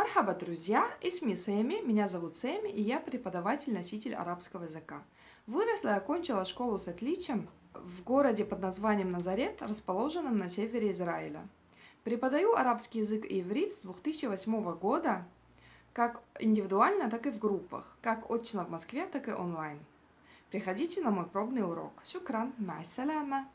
Мархаба, друзья! и сми Сэми, меня зовут Сэми, и я преподаватель-носитель арабского языка. Выросла и окончила школу с отличием в городе под названием Назарет, расположенном на севере Израиля. Преподаю арабский язык и иврит с 2008 года, как индивидуально, так и в группах, как очно в Москве, так и онлайн. Приходите на мой пробный урок. Шукран, май саляма!